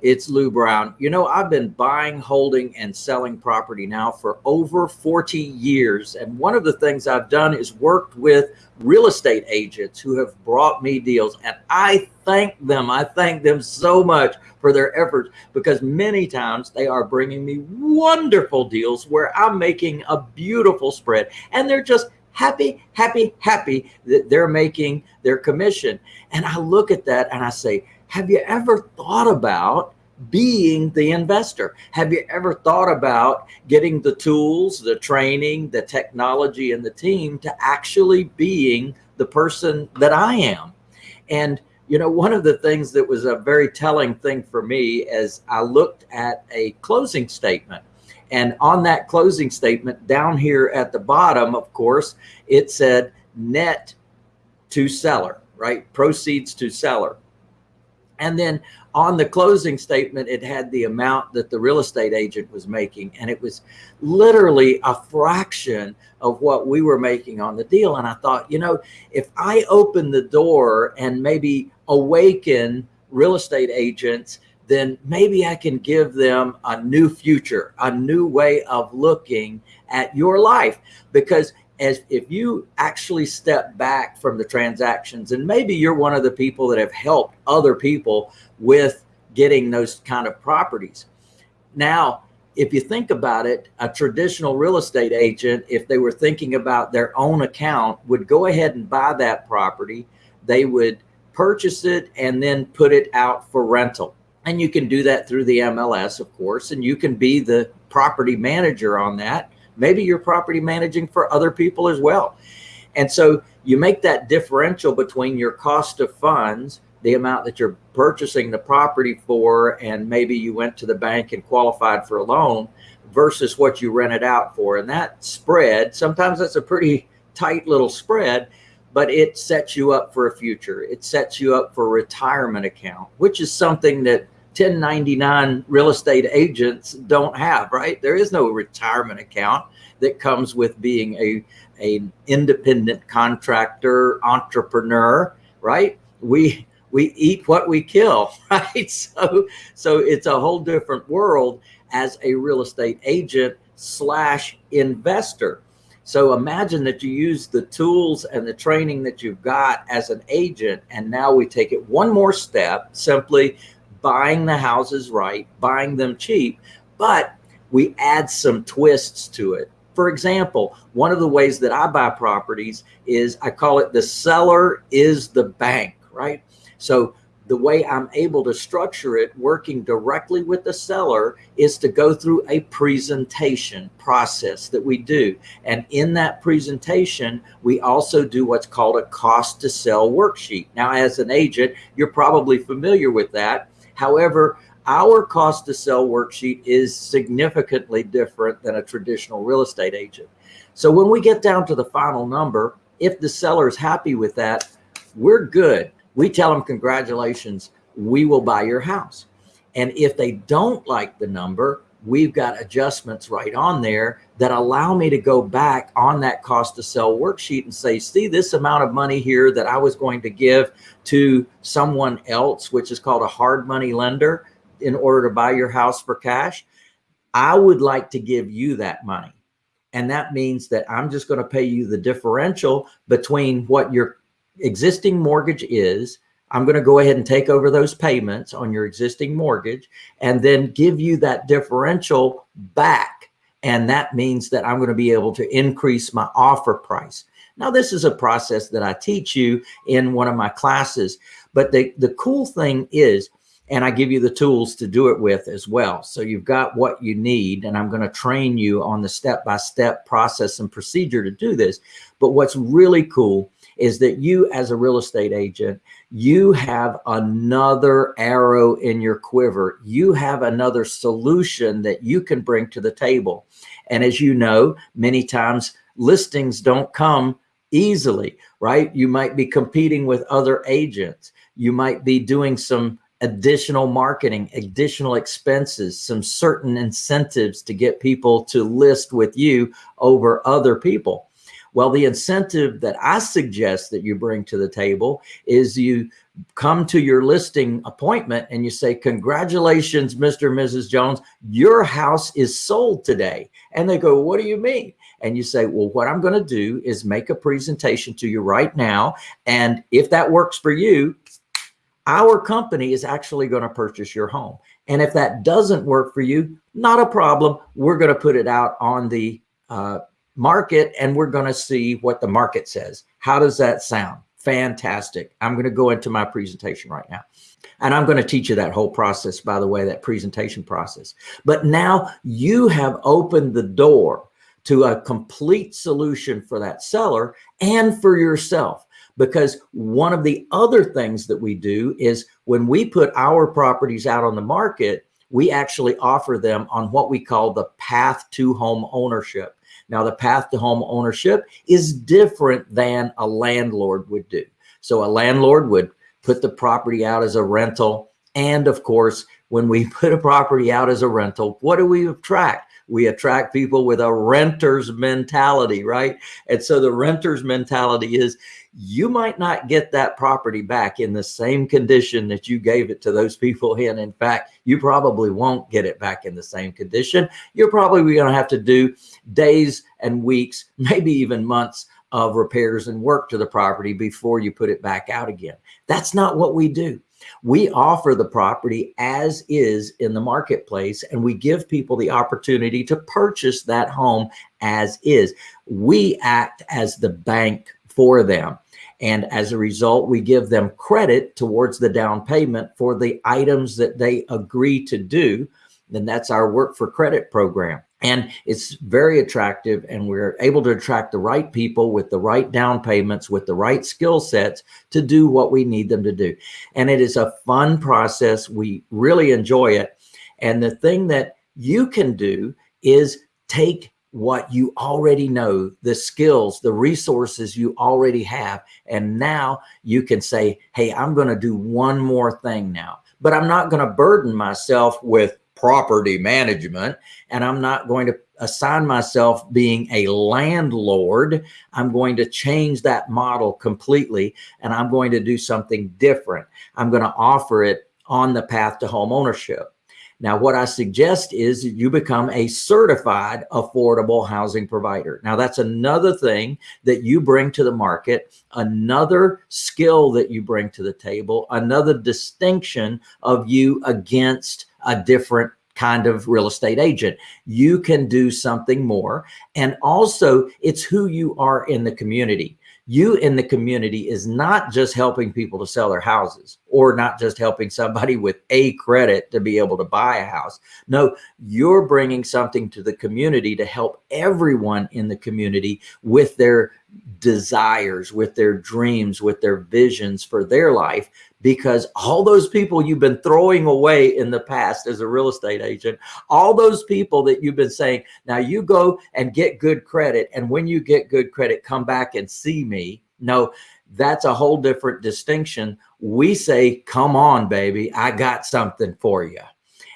It's Lou Brown. You know, I've been buying, holding, and selling property now for over 40 years. And one of the things I've done is worked with real estate agents who have brought me deals. And I thank them. I thank them so much for their efforts because many times they are bringing me wonderful deals where I'm making a beautiful spread and they're just happy, happy, happy that they're making their commission. And I look at that and I say, have you ever thought about being the investor? Have you ever thought about getting the tools, the training, the technology, and the team to actually being the person that I am? And you know, one of the things that was a very telling thing for me as I looked at a closing statement and on that closing statement down here at the bottom, of course, it said net to seller, right? Proceeds to seller. And then on the closing statement, it had the amount that the real estate agent was making. And it was literally a fraction of what we were making on the deal. And I thought, you know, if I open the door and maybe awaken real estate agents, then maybe I can give them a new future, a new way of looking at your life. Because as if you actually step back from the transactions and maybe you're one of the people that have helped other people with getting those kind of properties. Now, if you think about it, a traditional real estate agent, if they were thinking about their own account, would go ahead and buy that property. They would purchase it and then put it out for rental. And you can do that through the MLS, of course, and you can be the property manager on that Maybe you're property managing for other people as well. And so you make that differential between your cost of funds, the amount that you're purchasing the property for, and maybe you went to the bank and qualified for a loan versus what you rent it out for. And that spread, sometimes that's a pretty tight little spread, but it sets you up for a future. It sets you up for a retirement account, which is something that 1099 real estate agents don't have, right? There is no retirement account that comes with being a, a independent contractor, entrepreneur, right? We, we eat what we kill, right? So, so it's a whole different world as a real estate agent slash investor. So imagine that you use the tools and the training that you've got as an agent. And now we take it one more step, simply buying the houses right, buying them cheap, but we add some twists to it. For example, one of the ways that I buy properties is I call it the seller is the bank, right? So the way I'm able to structure it working directly with the seller is to go through a presentation process that we do. And in that presentation, we also do what's called a cost to sell worksheet. Now, as an agent, you're probably familiar with that However, our cost to sell worksheet is significantly different than a traditional real estate agent. So when we get down to the final number, if the seller is happy with that, we're good. We tell them, congratulations, we will buy your house. And if they don't like the number, we've got adjustments right on there that allow me to go back on that cost to sell worksheet and say, see this amount of money here that I was going to give to someone else, which is called a hard money lender in order to buy your house for cash. I would like to give you that money. And that means that I'm just going to pay you the differential between what your existing mortgage is I'm going to go ahead and take over those payments on your existing mortgage and then give you that differential back. And that means that I'm going to be able to increase my offer price. Now, this is a process that I teach you in one of my classes. But the, the cool thing is, and I give you the tools to do it with as well. So you've got what you need, and I'm going to train you on the step-by-step -step process and procedure to do this. But what's really cool is that you as a real estate agent, you have another arrow in your quiver. You have another solution that you can bring to the table. And as you know, many times listings don't come easily, right? You might be competing with other agents. You might be doing some additional marketing, additional expenses, some certain incentives to get people to list with you over other people. Well, the incentive that I suggest that you bring to the table is you come to your listing appointment and you say, congratulations, Mr. and Mrs. Jones, your house is sold today. And they go, what do you mean? And you say, well, what I'm going to do is make a presentation to you right now. And if that works for you, our company is actually going to purchase your home. And if that doesn't work for you, not a problem. We're going to put it out on the uh, market and we're going to see what the market says. How does that sound? Fantastic. I'm going to go into my presentation right now. And I'm going to teach you that whole process, by the way, that presentation process. But now you have opened the door to a complete solution for that seller and for yourself. Because one of the other things that we do is when we put our properties out on the market, we actually offer them on what we call the path to home ownership. Now, the path to home ownership is different than a landlord would do. So a landlord would put the property out as a rental. And of course, when we put a property out as a rental, what do we attract? We attract people with a renter's mentality, right? And so the renter's mentality is you might not get that property back in the same condition that you gave it to those people in. In fact, you probably won't get it back in the same condition. You're probably going to have to do days and weeks, maybe even months of repairs and work to the property before you put it back out again. That's not what we do. We offer the property as is in the marketplace and we give people the opportunity to purchase that home as is. We act as the bank for them. And as a result, we give them credit towards the down payment for the items that they agree to do. And that's our work for credit program. And it's very attractive and we're able to attract the right people with the right down payments, with the right skill sets to do what we need them to do. And it is a fun process. We really enjoy it. And the thing that you can do is take what you already know, the skills, the resources you already have. And now you can say, hey, I'm going to do one more thing now, but I'm not going to burden myself with property management and I'm not going to assign myself being a landlord. I'm going to change that model completely and I'm going to do something different. I'm going to offer it on the path to home ownership. Now, what I suggest is you become a certified affordable housing provider. Now, that's another thing that you bring to the market, another skill that you bring to the table, another distinction of you against a different kind of real estate agent. You can do something more. And also it's who you are in the community you in the community is not just helping people to sell their houses or not just helping somebody with a credit to be able to buy a house. No, you're bringing something to the community to help everyone in the community with their desires, with their dreams, with their visions for their life because all those people you've been throwing away in the past as a real estate agent, all those people that you've been saying, now you go and get good credit. And when you get good credit, come back and see me. No, that's a whole different distinction. We say, come on, baby, I got something for you.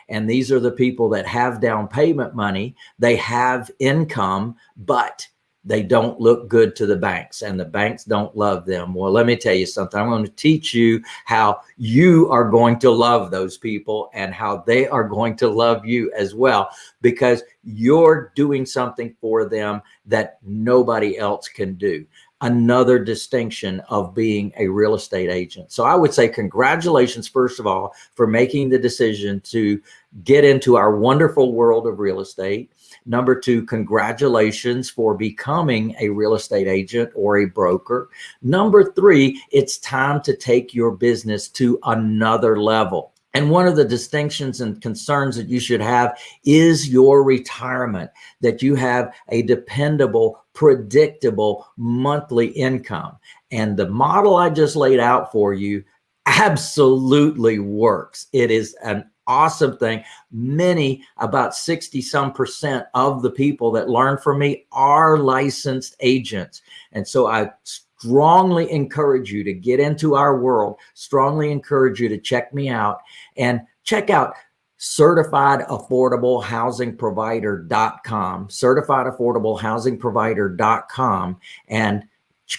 And these are the people that have down payment money. They have income, but they don't look good to the banks and the banks don't love them. Well, let me tell you something. I'm going to teach you how you are going to love those people and how they are going to love you as well, because you're doing something for them that nobody else can do another distinction of being a real estate agent. So I would say congratulations, first of all, for making the decision to get into our wonderful world of real estate. Number two, congratulations for becoming a real estate agent or a broker. Number three, it's time to take your business to another level. And one of the distinctions and concerns that you should have is your retirement, that you have a dependable, predictable monthly income. And the model I just laid out for you absolutely works. It is an awesome thing. Many, about 60 some percent of the people that learn from me are licensed agents. And so I strongly encourage you to get into our world, strongly encourage you to check me out and check out certifiedaffordablehousingprovider.com, certifiedaffordablehousingprovider.com, and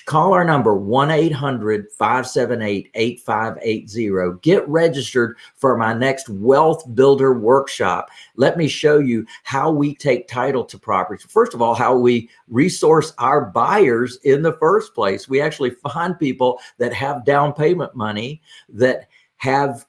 call our number 1-800-578-8580 get registered for my next wealth builder workshop. Let me show you how we take title to properties. First of all how we resource our buyers in the first place. We actually find people that have down payment money that have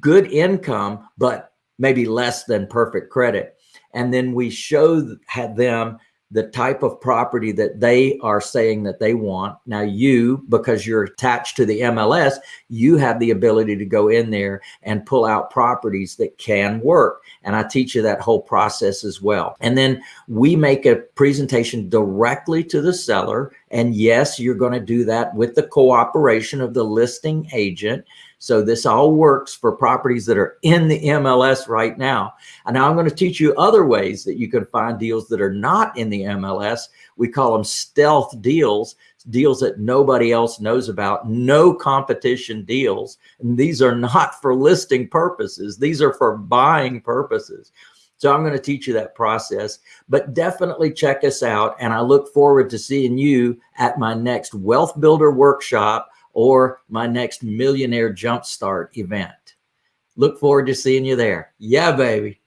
good income but maybe less than perfect credit. And then we show them the type of property that they are saying that they want. Now you, because you're attached to the MLS, you have the ability to go in there and pull out properties that can work. And I teach you that whole process as well. And then we make a presentation directly to the seller. And yes, you're going to do that with the cooperation of the listing agent. So this all works for properties that are in the MLS right now. And now I'm going to teach you other ways that you can find deals that are not in the MLS. We call them stealth deals, deals that nobody else knows about, no competition deals. And these are not for listing purposes. These are for buying purposes. So I'm going to teach you that process, but definitely check us out. And I look forward to seeing you at my next Wealth Builder workshop or my next Millionaire Jumpstart event. Look forward to seeing you there. Yeah, baby.